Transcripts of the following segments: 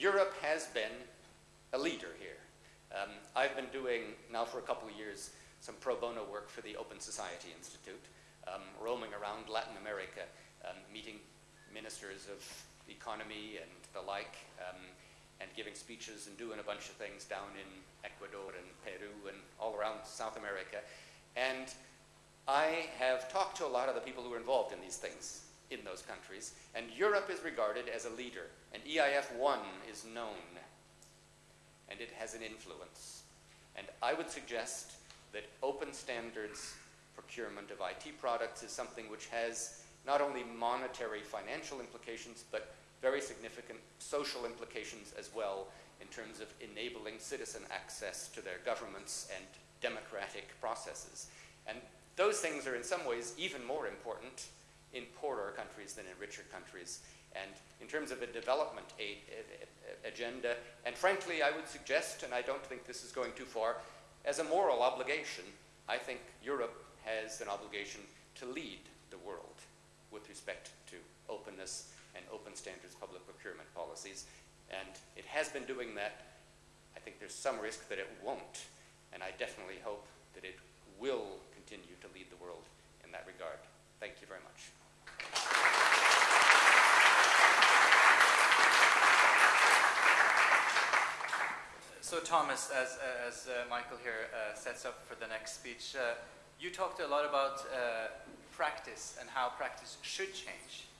Europe has been a leader here. Um, I've been doing now for a couple of years some pro bono work for the Open Society Institute, um, roaming around Latin America, um, meeting ministers of economy and the like, um, and giving speeches and doing a bunch of things down in Ecuador and Peru and all around South America. And I have talked to a lot of the people who are involved in these things in those countries, and Europe is regarded as a leader, and EIF 1 is known, and it has an influence. And I would suggest that open standards procurement of IT products is something which has not only monetary financial implications, but very significant social implications as well in terms of enabling citizen access to their governments and democratic processes. And those things are in some ways even more important in poorer countries than in richer countries. And in terms of a development aid, agenda, and frankly, I would suggest, and I don't think this is going too far, as a moral obligation, I think Europe has an obligation to lead the world with respect to openness and open standards public procurement policies. And it has been doing that. I think there's some risk that it won't. And I definitely hope that it will continue to lead the world in that regard. Thank you very much. So Thomas, as, as uh, Michael here uh, sets up for the next speech, uh, you talked a lot about uh, practice and how practice should change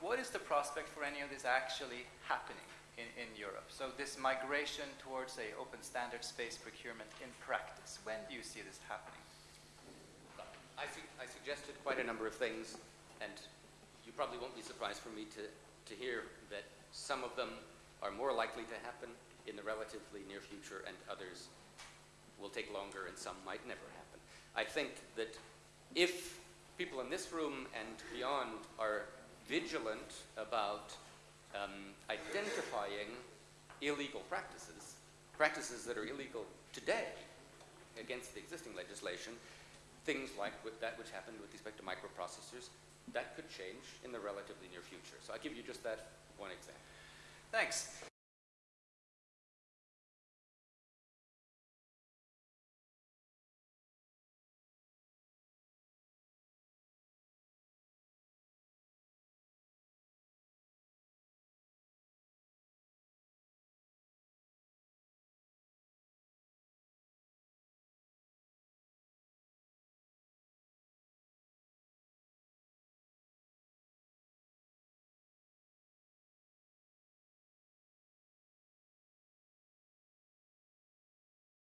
what is the prospect for any of this actually happening in, in Europe? So this migration towards a open standards-based procurement in practice, when do you see this happening? I, su I suggested quite a number of things, and you probably won't be surprised for me to, to hear that some of them are more likely to happen in the relatively near future and others will take longer and some might never happen. I think that if people in this room and beyond are vigilant about um, identifying illegal practices, practices that are illegal today against the existing legislation, things like that which happened with respect to microprocessors, that could change in the relatively near future. So I'll give you just that one example. Thanks.